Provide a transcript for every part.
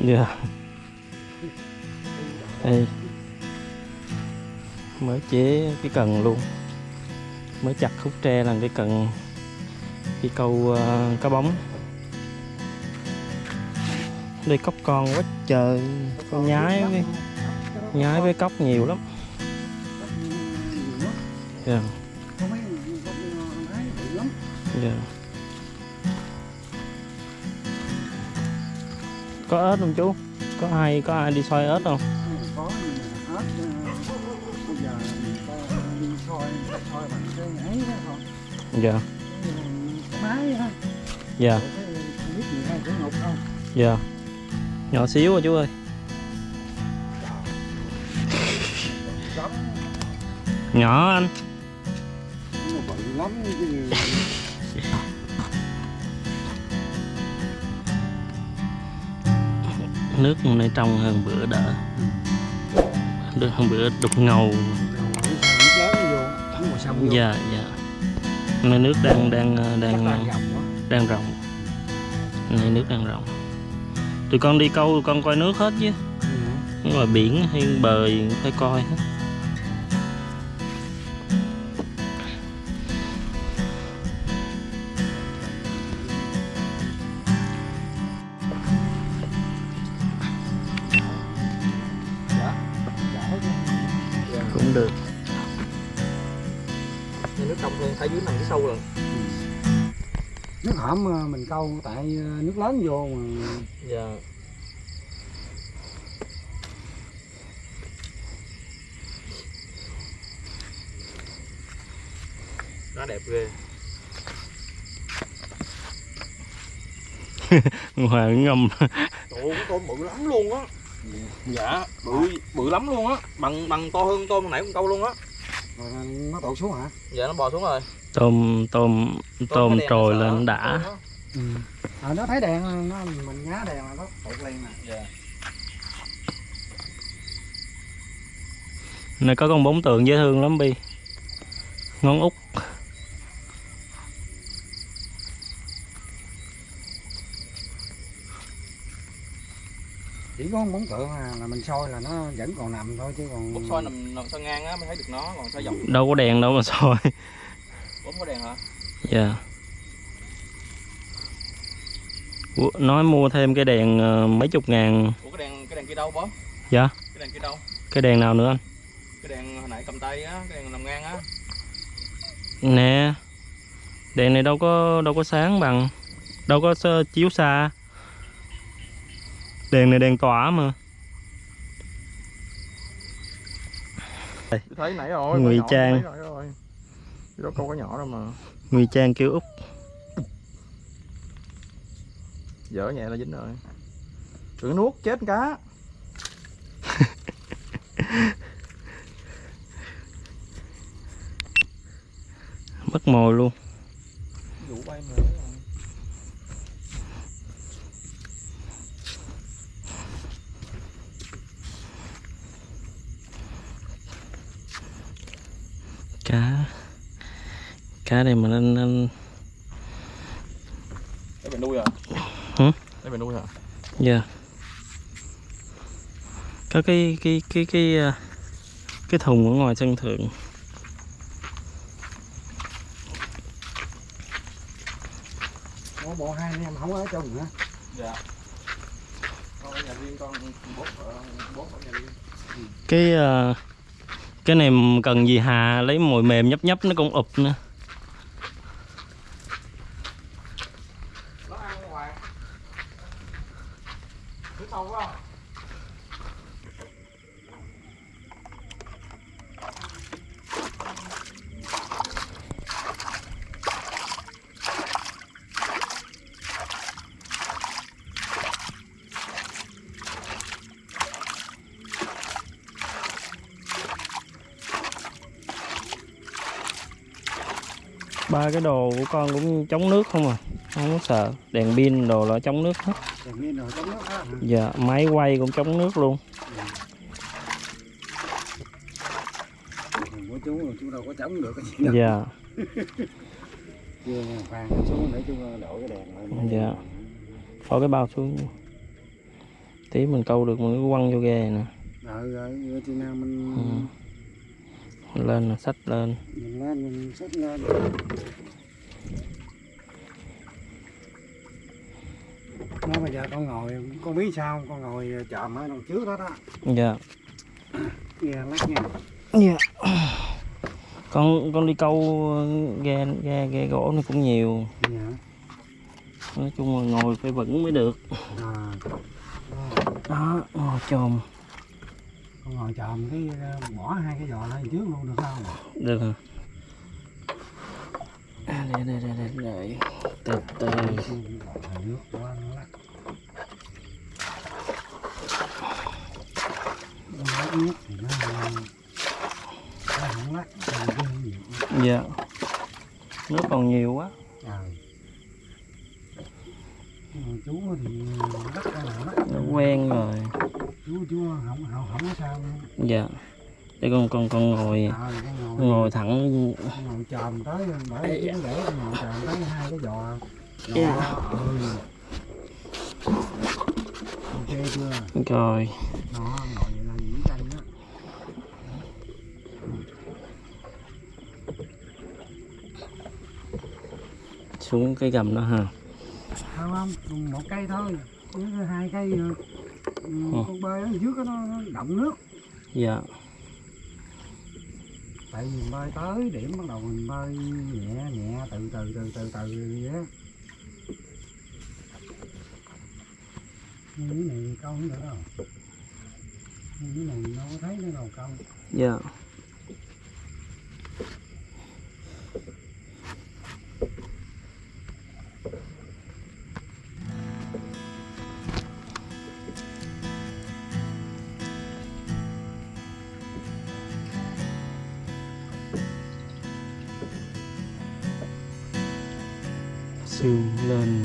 dạ. Đây mới chế cái cần luôn. Mới chặt khúc tre làm cái cần đi câu ờ, cá bóng. Đây cóc con quá trời. Con nhái với nhái với cóc nhiều lắm. Dạ. Có có ếch không chú? Có ai có ai đi soi ếch không? Có ếch ờ, bây giờ người ta đi soi người ta soi bằng cái ấy đó thôi. Dạ. Máy á dạ. Rồi cái không biết gì hay cái ngục không. Dạ. Nhỏ xíu à chú ơi. Lắm nhỏ anh. Nó bự lắm chứ nước này trong hơn bữa đỡ được hơn bữa đục ngầu. Dạ dạ. Nay nước đang đang ờ, đang quá. đang rộng nay nước đang rộng tụi con đi câu tụi con coi nước hết chứ. Ừ. nhưng mà biển hay bờ phải coi hết được. Nước trong hơn thấy dưới nằm dưới sâu rồi. Nước hõm ờ, mình câu tại ờ, nước lớn vô mà. Dạ. Nó đẹp ghê. Ngoài ngâm. Trời ơi, con bự lắm luôn á Dạ, bự bự lắm luôn á. Bằng bằng to hơn tôm hồi nãy con câu luôn á. Rồi nó tụt xuống hả? Dạ nó bò xuống rồi. Tôm tôm tôm trồi lên đã. ừ. à, nó thấy đèn nó mình ngá đèn là nó tụt liền nè. Dạ. Này có con bóng tượng dễ thương lắm bi. Ngón út chỉ có con bóng tượng à, là mình soi là nó vẫn còn nằm thôi chứ còn Bút soi nằm, nằm soi ngang á mới thấy được nó Còn soi dọc đâu có đèn đâu mà soi. Bấm có đèn hả? dạ. Ủa, nói mua thêm cái đèn ờ, mấy chục ngàn. Ủa cái đèn cái đèn kia đâu bó? Dạ. Cái đèn kia đâu? cái đèn nào nữa anh? Cái đèn hồi nãy cầm tay á, cái đèn nằm ngang á. Nè. Đèn này đâu có đâu có sáng bằng. Đâu có chiếu xa đèn này đèn tỏa mà. Tôi thấy nãy rồi Ngụy trang. rồi Chứ đâu câu có nhỏ đâu mà. Ngụy trang kêu út Dở nhẹ là dính rồi. Đừng nuốt chết cá. Mất mồi luôn. Vụ bay nữa rồi cá cá này mà anh, anh Để mình nuôi à? Hử? Để mình nuôi hả? dạ có cái cái cái cái à, cái thùng ở ngoài sân thượng có bộ hai anh em không ở chung hả Dạ Con ở nhà riêng, con bốt ở, bốt ở nhà riêng cái à, cái này cần gì hà lấy mồi mềm nhấp nhấp nó cũng ụp nữa Nó ăn ngoài không? ba cái đồ của con cũng chống nước không à không có sợ đèn pin đồ là chống nước hết dạ máy quay cũng chống nước luôn. Của chú chú đâu có chống được cái gì dạ. Chưa khoan xuống để chú đổi cái đèn lên Dạ. phó cái bao xuống. Tí mình câu được mình cứ quăng vô ghe này nè. Rồi rồi thì nào mình ừ. lên là sách lên. Mình lên, mình sách lên. Nó bây giờ con ngồi con biết sao con ngồi chạm ở đằng trước đó đó. Dạ. Nghe lắc nha. Dạ. Con con đi câu ghe ghe ghe gỗ này cũng nhiều. Dạ. Nói chung là ngồi phải vững mới được. À. Đó ngồi chồm. Con ngồi chòm cái ờ, bỏ hai cái giò lên trước luôn được không? Được hả à, để để để để để. Từ từ. Nước quá nó lắc nó lắc nước thì nó nó không lắc dạ nước còn nhiều quá trời chú thì lắc ra là lắc nó quen rồi chú chú không không không có sao luôn dạ để con con con ngồi trời con ngồi ngồi thẳng ngồi chòm tới bởi chú để ngồi chòm tới hai cái giò Dạ. Đó, ừ. ok chưa rồi nó ngồi vậy là diễn tranh đó xuống cái gầm đó ha. Không không một cây thôi. Chứ hai cây ừ, ừ, con bơi ở dưới nó, nó động nước. Dạ. Tại vì mình bơi tới điểm bắt đầu mình bơi nhẹ nhẹ từ từ từ từ từ vậy á. Như này câu không được đâu. Như này nó có thấy nó đâu câu dạ xương lên.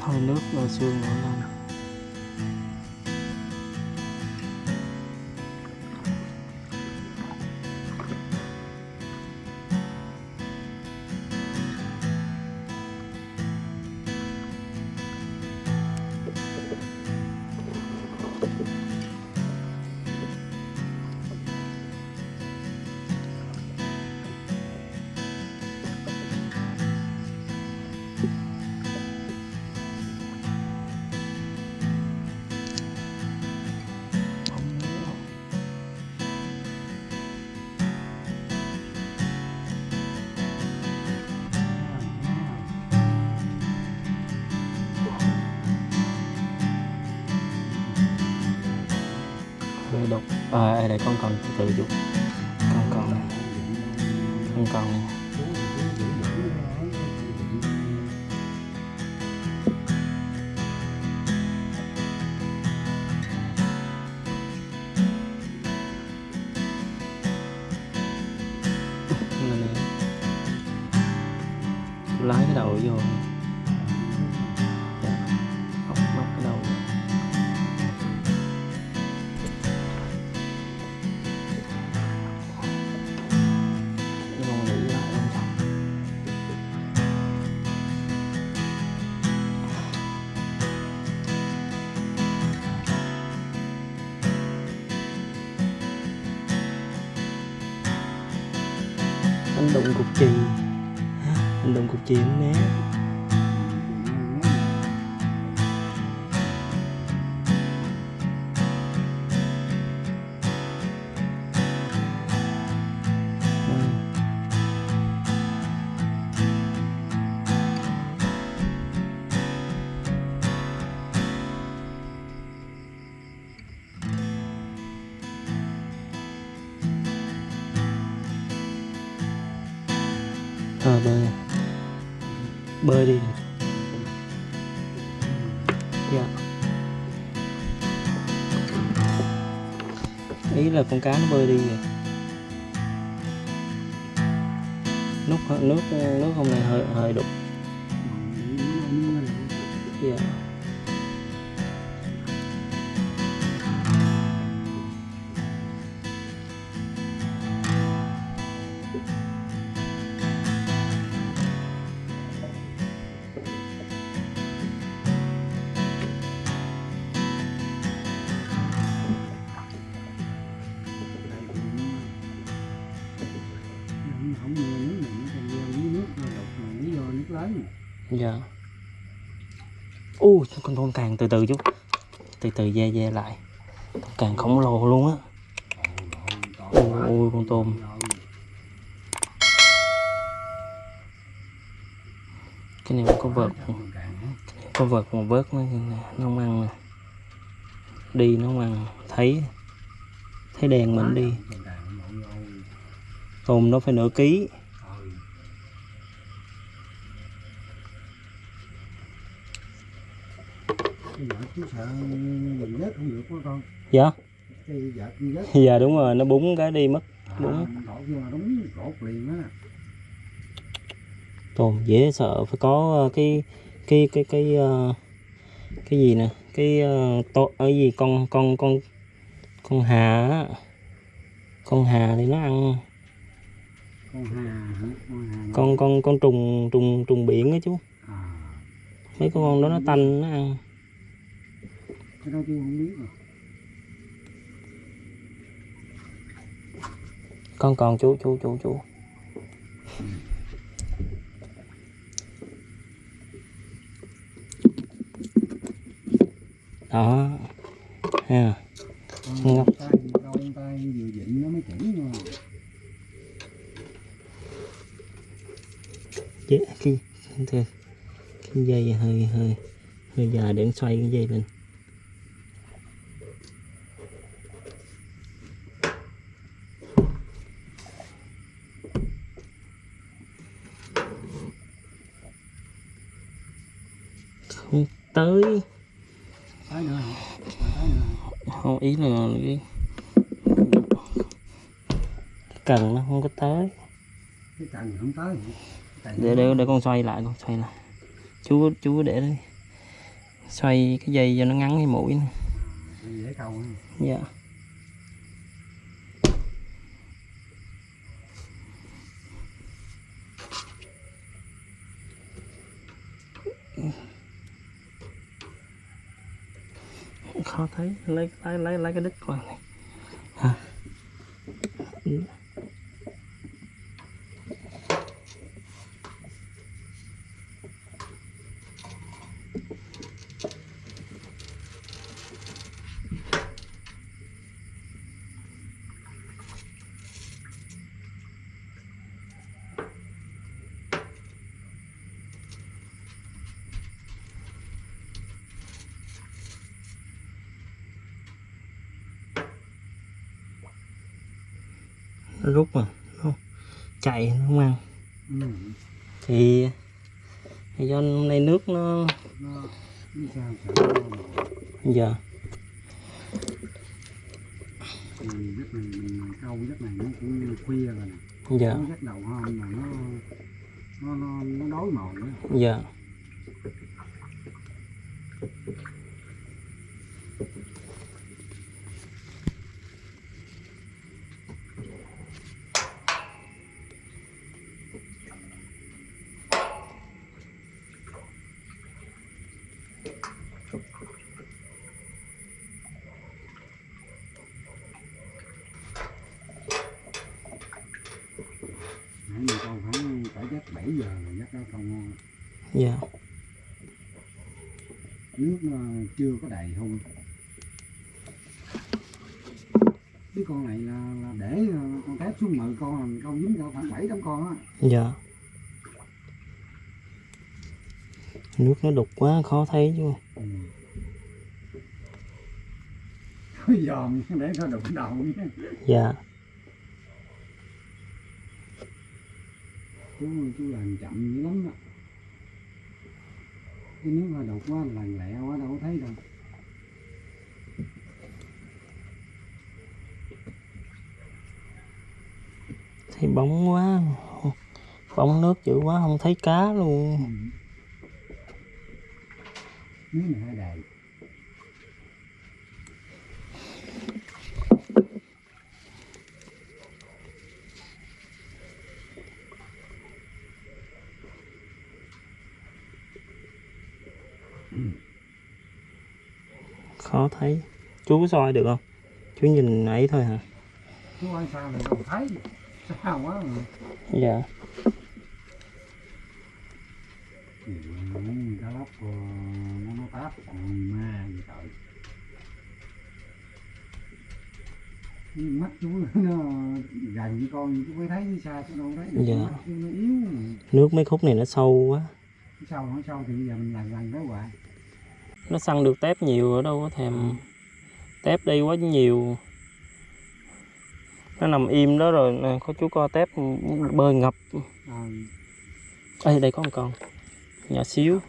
Hơi nước rồi xương nó lên à đây con còn từ từ chút anh đụng cục né bơi Bơi đi. Yeah. Ý là con cá nó bơi đi rồi Nước nước nước hôm nay hơi hơi đục. Dạ. Ui con tôm càng từ từ chú từ từ ve ve lại. Càng khổng lồ luôn á. Ui, con tôm. Cái này có vợt có vợt mà vớt nó nó không ăn nè. Đi nó không ăn thấy thấy đèn mình đi. Tôm nó phải nửa ký. Chú sợ mình vớt không được quá con dạ. Vợt vớt dạ đúng rồi nó búng cái đi mất Đúng. À, đúng rột liền á. Tôm dễ sợ phải có ờ, cái cái cái cái ờ, cái gì nè cái uh, to ở gì con con con con hà á. con hà thì nó ăn. Con hà con hà con con con trùng trùng trùng biển á chú. À, mấy con đó nó tanh nó ăn cái đó chú không biết rồi con còn chú chú chú chú. Đó. Ha con Ngọc. tay tay vừa dịnh nó mới chỉnh mà Chế, cái, cái, cái dây hơi hơi hơi dài để xoay cái dây lên không tới. Tới nữa. Không ý là cái cần nó không có tới. Cái cần không tới. Để để để con xoay lại con xoay lại. Chú chú để đây. Xoay cái dây cho nó ngắn cái mũi này. dễ câu ha dạ khó thấy. Lấy lấy lấy lấy cái đít qua này. Hả nó rút mà nó chạy nó không ăn. Ừ. thì, thì do hôm nay nước nó giờ. Này mình câu giấc này nó cũng khuya rồi nè. Giờ. Nó giấc đầu hôm mà nó nó nó, nó đói mồi á giờ nãy mình câu khoảng phải giấc 7 giờ rồi giấc đó câu ngon giờ nước nó đầy không? Cái con này là, là để ờ, con tép xuống mười con câu dính cỡ khoảng bảy tám con á. Giờ nước nó đục quá khó thấy chứ. Ừ. Dòm để nó đụng đầu nhé dạ. Chú chú làm chậm dữ lắm đó cái nước mà đục quá làn lẹ quá đâu có thấy đâu thì bóng quá. Bóng nước dữ quá, không thấy cá luôn. Khó thấy. Chú có soi được không? Chú nhìn ấy thôi hả? Chú ăn sao mình không thấy? Sao quá dạ. Ừ, hút ờ, nó nó táp. Còn ma gì trời. Mắt chú nó gần với con chú mới thấy xa chú đâu thấy Dạ. mắt chú nó yếu. Nước mấy khúc này nó sâu quá. Sâu nó sâu thì giờ mình lần lần đó hoài. Nó săn được tép nhiều ở đâu có thèm. Tép đây quá nhiều nó nằm im đó rồi nè có chú co tép bơi ngập. À, Ê, đây có một con. Nhỏ xíu.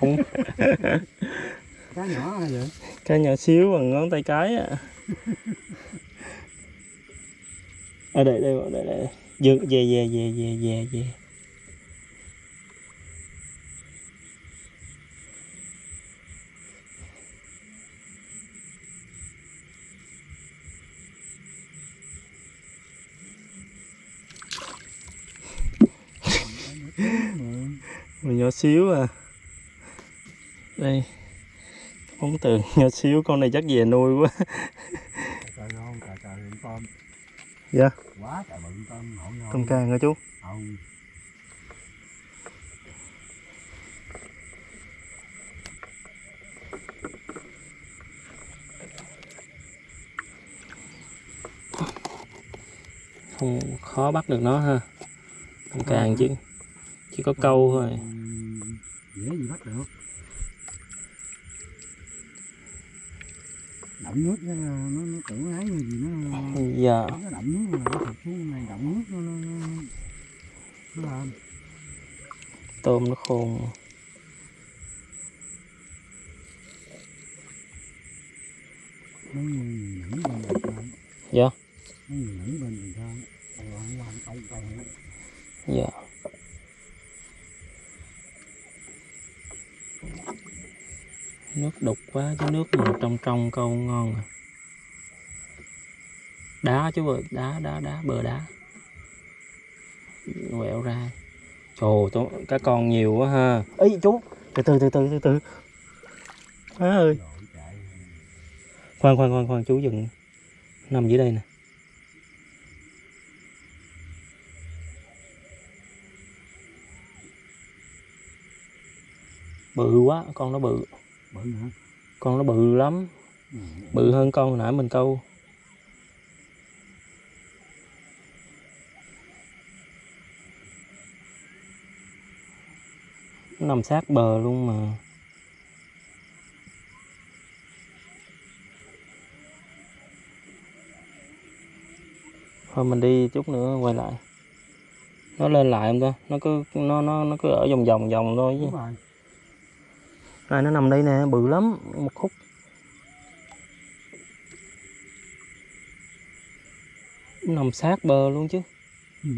Không cá nhỏ hay vậy? Cái nhỏ xíu bằng ngón tay cái à ở đây đây đây đây, đây. dừng về về về về về về Một nhỏ xíu à. Đây. Ống tường nhỏ xíu con này chắc về nuôi quá. Dạ. Quá trời bự tôm càng hả chú? Ồ, không khó bắt được nó ha. Tôm càng chứ chỉ có câu thôi. dễ gì bắt được. Đậm nước nó nó, nó tưởng ấy như gì nó dạ. nó đậm nước là nó thụt xuống này đậm nước nó nó nó, nó, nó làm. Tôm nó khôn. Mấy người nhẫn bên bình thang dạ. Mấy người nhẫn bên bình nữa. dạ nước đục quá chứ nước mà trong trong câu ngon à. Đá chú ơi đá đá đá bờ đá. Quẹo ra. Trời tôi cá con nhiều quá ha. Ấy chú. Từ từ từ từ từ từ. Má ơi. Khoan khoan khoan khoan chú dừng. Nằm dưới đây nè. Bự quá con nó bự bự hả? Con nó bự lắm. Ừ. bự hơn con hồi nãy mình câu. Nó nằm sát bờ luôn mà. Thôi mình đi chút nữa quay lại. Nó lên lại không ta? Nó cứ nó nó nó cứ ở vòng vòng vòng thôi chứ rồi này nó nằm đây nè, bự lắm, một khúc nằm sát bờ luôn chứ ừ.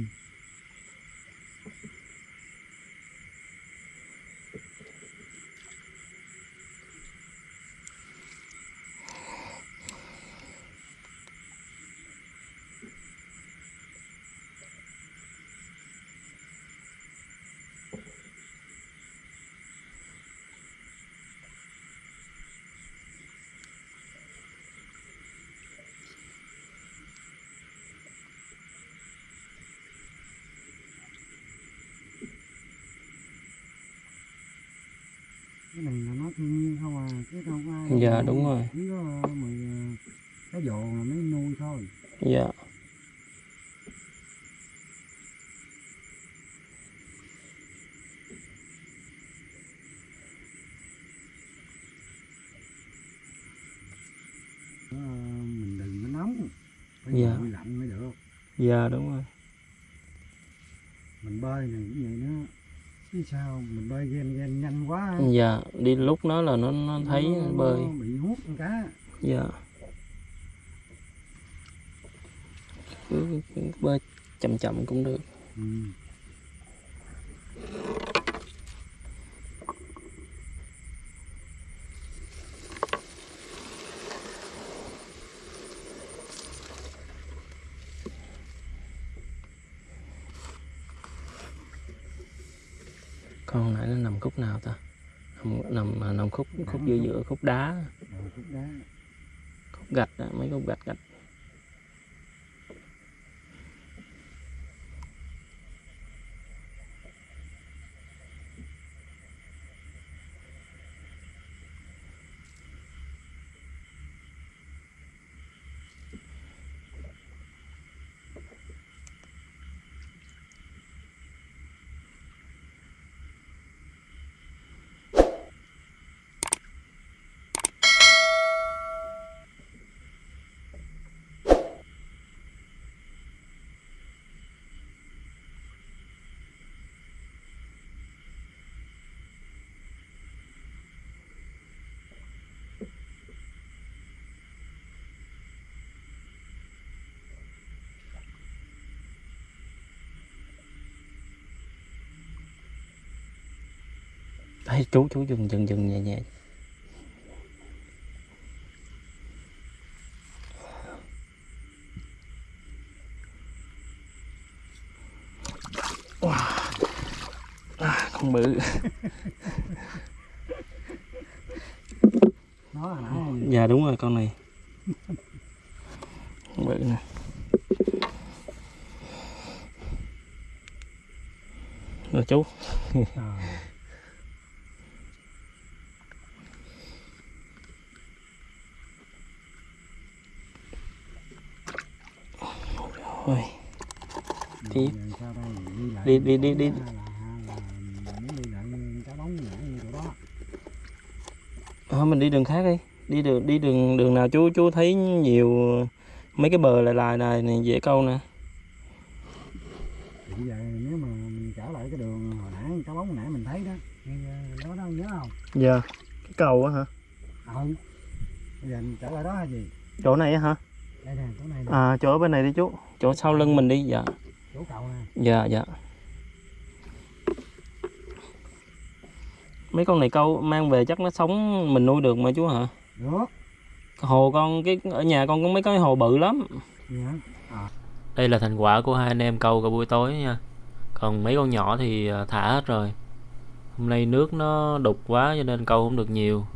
Nhiên không à chứ đâu có ai Dạ, đúng rồi. chỉ có ờ, mười cái dồ là mới nuôi thôi dạ mình đừng có nóng phải Dạ. nguội lạnh mới được dạ đúng rồi mình bơi này cũng vậy nữa sao mình bơi ghen ghen nhanh quá. Dạ đi lúc nó là nó nó thấy nó- bơi. nó bị hút con cá. Dạ. Cứ, cứ bơi chậm chậm cũng được. Ừ. con nãy nó nằm khúc nào ta? Nằm nằm, à, nằm khúc khúc giữa giữa khúc đá. Khúc gạch á, mấy khúc gạch gạch Ê, chú chú dừng dừng dừng nhẹ nhẹ. Wow. À, con bự. Nó hồi nãy dạ đúng rồi con này. Con bự nè. Rồi chú ôi Tiếp. giờ sao đây đi. Đi- đi- đi- đi. hay hay Thôi mình đi đường khác đi. Đi đường đi đường đường nào chú chú thấy nhiều mấy cái bờ lại lại này này dễ câu nè. Bây giờ nếu mà mình trở lại cái đường hồi nãy cái bóng hồi nãy mình thấy đó đó nhớ không? Dạ. Cái cầu á hả? Ừ. Bây giờ mình trở lại đó là gì? Chỗ này á hả? Đây nè chỗ này nè. À chỗ bên này đi chú. Chỗ sau lưng mình đi dạ chỗ cầu nè. Dạ dạ. Mấy con này câu mang về chắc nó sống mình nuôi được mà chú hả? Được. Hồ con cái ở nhà con có mấy cái hồ bự lắm. Gì hả đây là thành quả của hai anh em câu cả buổi tối nha. Còn mấy con nhỏ thì à, thả hết rồi. Hôm nay nước nó đục quá cho nên câu không được nhiều